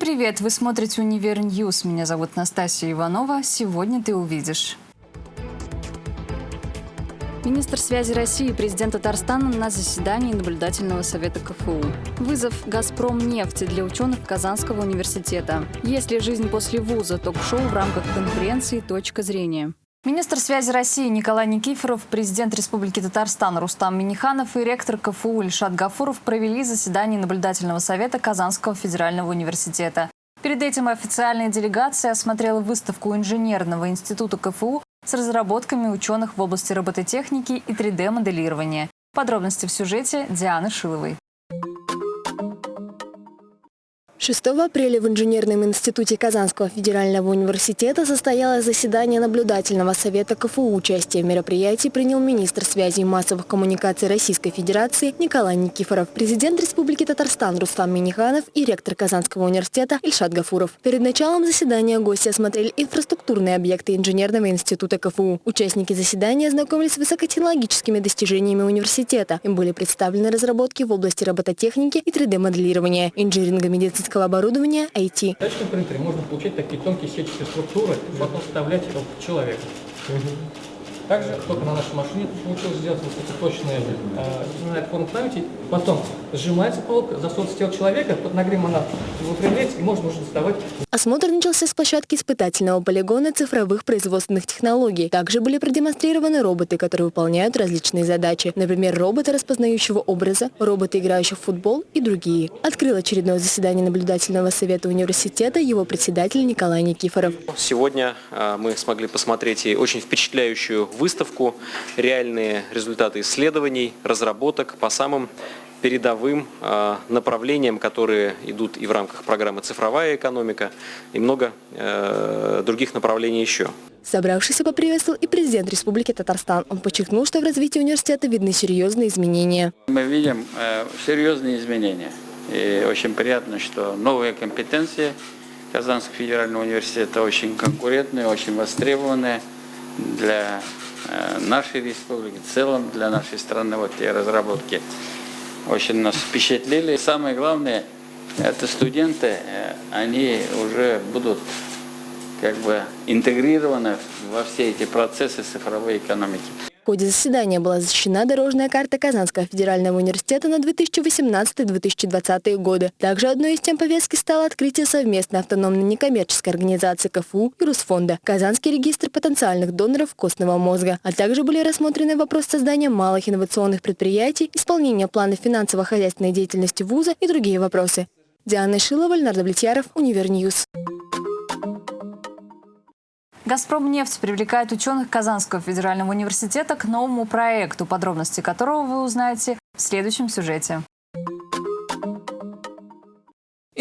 Привет! Вы смотрите «Универ News». Меня зовут Настасья Иванова. Сегодня ты увидишь. Министр связи России и президент Татарстана на заседании наблюдательного совета КФУ. Вызов «Газпром нефти» для ученых Казанского университета. Есть ли жизнь после вуза? Ток-шоу в рамках конференции «Точка зрения». Министр связи России Николай Никифоров, президент Республики Татарстан Рустам Миниханов и ректор КФУ Ильшат Гафуров провели заседание наблюдательного совета Казанского федерального университета. Перед этим официальная делегация осмотрела выставку Инженерного института КФУ с разработками ученых в области робототехники и 3D-моделирования. Подробности в сюжете Дианы Шиловой. 6 апреля в Инженерном институте Казанского федерального университета состоялось заседание наблюдательного совета КФУ. Участие в мероприятии принял министр связи и массовых коммуникаций Российской Федерации Николай Никифоров, президент Республики Татарстан Рустам Миниханов и ректор Казанского университета Ильшат Гафуров. Перед началом заседания гости осмотрели инфраструктурные объекты Инженерного института КФУ. Участники заседания ознакомились с высокотехнологическими достижениями университета. Им были представлены разработки в области робототехники и 3D-моделирования, инжиниринга медицинского медицинского оборудования IT. В тачном принтере можно получить такие тонкие сетчатые структуры и потом вставлять в человека. Также только на нашей машине получилось сделать высокоточные э, форму памяти. Потом сжимается полка, засовывается тело человека, под нагревом она выпрямляется и можно уже доставать. Осмотр начался с площадки испытательного полигона цифровых производственных технологий. Также были продемонстрированы роботы, которые выполняют различные задачи. Например, роботы распознающего образа, роботы, играющие в футбол и другие. Открыл очередное заседание наблюдательного совета университета его председатель Николай Никифоров. Сегодня э, мы смогли посмотреть и очень впечатляющую выставку, реальные результаты исследований, разработок по самым передовым э, направлениям, которые идут и в рамках программы «Цифровая экономика», и много э, других направлений еще. Собравшийся поприветствовал и президент Республики Татарстан. Он подчеркнул, что в развитии университета видны серьезные изменения. Мы видим э, серьезные изменения. И очень приятно, что новые компетенции Казанского федерального университета очень конкурентные, очень востребованные для нашей республики, в целом для нашей страны, вот те разработки очень нас впечатлили. Самое главное, это студенты, э, они уже будут как бы интегрированы во все эти процессы цифровой экономики. В ходе заседания была защищена дорожная карта Казанского федерального университета на 2018-2020 годы. Также одной из тем повестки стало открытие совместной автономной некоммерческой организации КФУ и Русфонда, Казанский регистр потенциальных доноров костного мозга, а также были рассмотрены вопросы создания малых инновационных предприятий, исполнения плана финансово-хозяйственной деятельности вуза и другие вопросы. Диана Шилова, Ленар Давлетьяров, Универ News. «Газпром нефть» привлекает ученых Казанского федерального университета к новому проекту, подробности которого вы узнаете в следующем сюжете.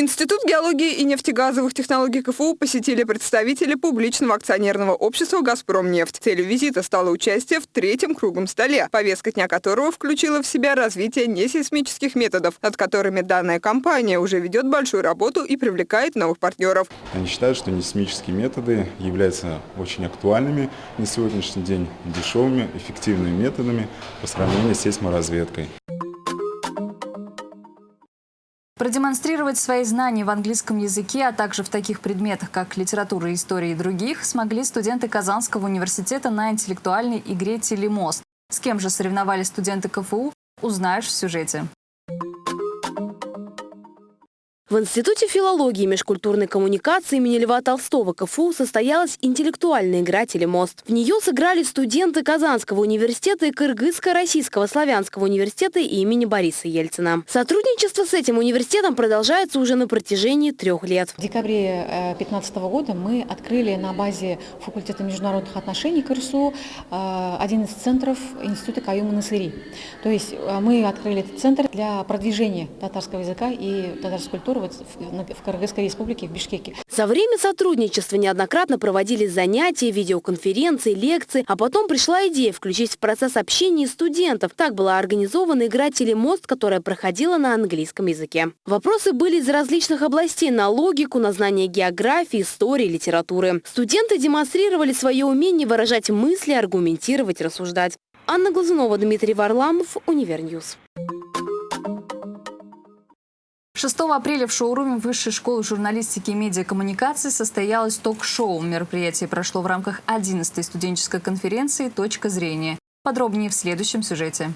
Институт геологии и нефтегазовых технологий КФУ посетили представители публичного акционерного общества «Газпромнефть». Целью визита стало участие в третьем круглом столе, повестка дня которого включила в себя развитие несейсмических методов, над которыми данная компания уже ведет большую работу и привлекает новых партнеров. Они считают, что несейсмические методы являются очень актуальными на сегодняшний день, дешевыми, эффективными методами по сравнению с сейсморазведкой. Продемонстрировать свои знания в английском языке, а также в таких предметах, как литература, история и других, смогли студенты Казанского университета на интеллектуальной игре «Телемост». С кем же соревновались студенты КФУ, узнаешь в сюжете. В Институте филологии и межкультурной коммуникации имени Льва Толстого КФУ состоялась интеллектуальная игра «Телемост». В нее сыграли студенты Казанского университета и Кыргызско-Российского славянского университета имени Бориса Ельцина. Сотрудничество с этим университетом продолжается уже на протяжении трех лет. В декабре 2015 э, года мы открыли на базе факультета международных отношений КРСУ э, один из центров Института Каюма Насыри. То есть э, мы открыли этот центр для продвижения татарского языка и татарской культуры вот в Кыргызской республике, в Бишкеке. За время сотрудничества неоднократно проводились занятия, видеоконференции, лекции, а потом пришла идея включить в процесс общения студентов. Так была организована игра «Телемост», которая проходила на английском языке. Вопросы были из различных областей – на логику, на знание географии, истории, литературы. Студенты демонстрировали свое умение выражать мысли, аргументировать, рассуждать. Анна Глазунова, Дмитрий Варламов, Универ News. 6 апреля в шоуруме Высшей школы журналистики и медиакоммуникации состоялось ток-шоу. Мероприятие прошло в рамках 11-й студенческой конференции «Точка зрения». Подробнее в следующем сюжете.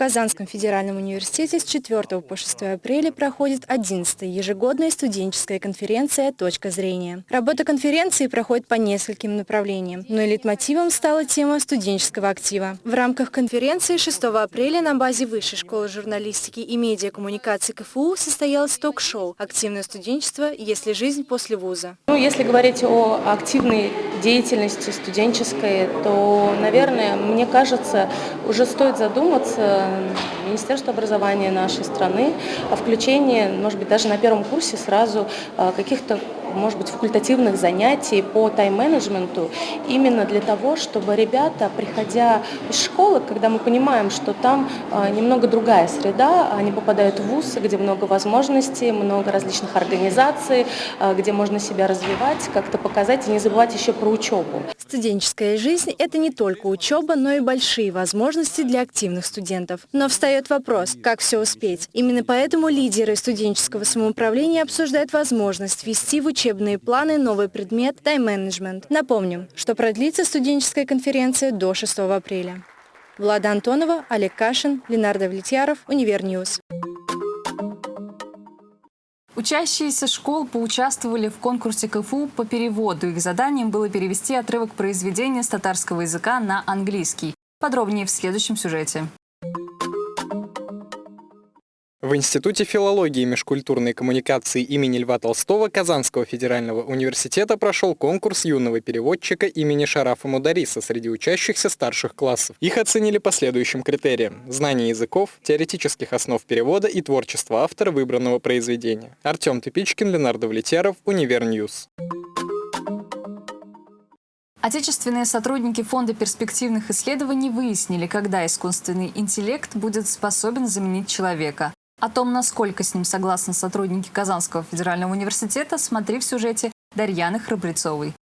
Казанском федеральном университете с 4 по 6 апреля проходит 11-я ежегодная студенческая конференция «Точка зрения». Работа конференции проходит по нескольким направлениям, но лейтмотивом стала тема студенческого актива. В рамках конференции 6 апреля на базе Высшей школы журналистики и медиакоммуникации КФУ состоялось ток-шоу «Активное студенчество. Если жизнь после вуза». Ну, если говорить о активной деятельности студенческой, то, наверное, мне кажется, уже стоит задуматься Министерство образования нашей страны о включении, может быть, даже на первом курсе сразу а, каких-то может быть, факультативных занятий по тайм-менеджменту именно для того, чтобы ребята, приходя из школы, когда мы понимаем, что там а, немного другая среда, они попадают в ВУЗ, где много возможностей, много различных организаций, а, где можно себя развивать, как-то показать и не забывать еще про учебу. Студенческая жизнь – это не только учеба, но и большие возможности для активных студентов. Но встает вопрос, как все успеть. Именно поэтому лидеры студенческого самоуправления обсуждают возможность ввести в учебные планы новый предмет – тайм-менеджмент. Напомним, что продлится студенческая конференция до 6 апреля. Влада Антонова, Олег Кашин, Ленар Давлетьяров, Универ News. Учащиеся школ поучаствовали в конкурсе КФУ по переводу. Их заданием было перевести отрывок произведения с татарского языка на английский. Подробнее в следующем сюжете. В Институте филологии и межкультурной коммуникации имени Льва Толстого Казанского федерального университета прошел конкурс юного переводчика имени Шарафа Мудариса среди учащихся старших классов. Их оценили по следующим критериям. Знание языков, теоретических основ перевода и творчество автора выбранного произведения. Артем Тыпичкин, Ленар Давлетьяров, Univer News. Отечественные сотрудники Фонда перспективных исследований выяснили, когда искусственный интеллект будет способен заменить человека. О том, насколько с ним согласны сотрудники Казанского федерального университета, смотри в сюжете Дарьяны Храбрецовой.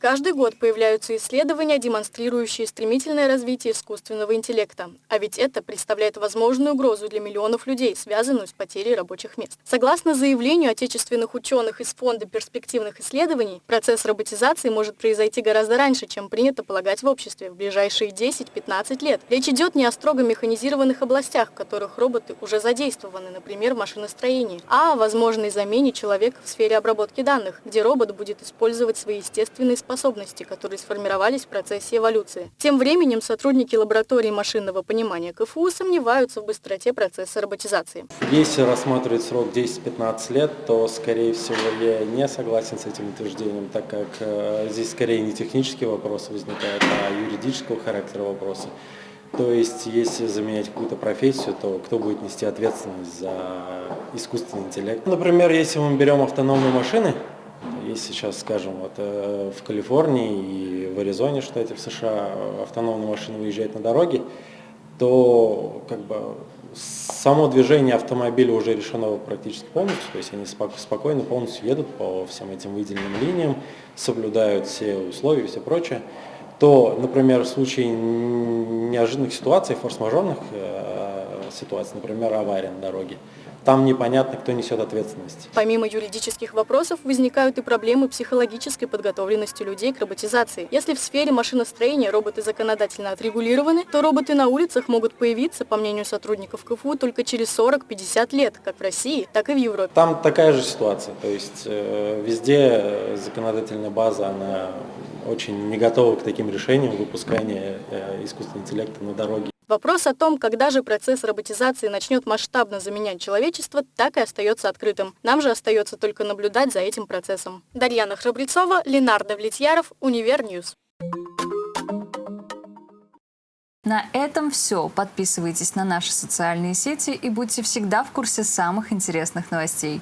Каждый год появляются исследования, демонстрирующие стремительное развитие искусственного интеллекта. А ведь это представляет возможную угрозу для миллионов людей, связанную с потерей рабочих мест. Согласно заявлению отечественных ученых из Фонда перспективных исследований, процесс роботизации может произойти гораздо раньше, чем принято полагать в обществе, в ближайшие 10-15 лет. Речь идет не о строго механизированных областях, в которых роботы уже задействованы, например, в машиностроении, а о возможной замене человека в сфере обработки данных, где робот будет использовать свои естественные способности способности, которые сформировались в процессе эволюции. Тем временем сотрудники лаборатории машинного понимания КФУ сомневаются в быстроте процесса роботизации. Если рассматривать срок 10-15 лет, то, скорее всего, я не согласен с этим утверждением, так как э, здесь скорее не технические вопросы возникают, а юридического характера вопросы. То есть, если заменять какую-то профессию, то кто будет нести ответственность за искусственный интеллект? Например, если мы берем автономные машины, если сейчас, скажем, вот э, в Калифорнии и в Аризоне, штате в США, автономные машины выезжают на дороге, то как бы само движение автомобиля уже решено практически полностью, то есть они спокойно полностью едут по всем этим выделенным линиям, соблюдают все условия и все прочее, то, например, в случае неожиданных ситуаций, форс-мажорных э, ситуаций, например, авария на дороге, там непонятно, кто несет ответственность. Помимо юридических вопросов возникают и проблемы психологической подготовленности людей к роботизации. Если в сфере машиностроения роботы законодательно отрегулированы, то роботы на улицах могут появиться, по мнению сотрудников КФУ, только через 40-50 лет, как в России, так и в Европе. Там такая же ситуация, то есть э, везде законодательная база, она очень не готова к таким решениям выпускания э, искусственного интеллекта на дороге. Вопрос о том, когда же процесс роботизации начнет масштабно заменять человечество, так и остается открытым. Нам же остается только наблюдать за этим процессом. Дарьяна Храбрецова, Ленар Давлетьяров, Univer News. На этом все. Подписывайтесь на наши социальные сети и будьте всегда в курсе самых интересных новостей.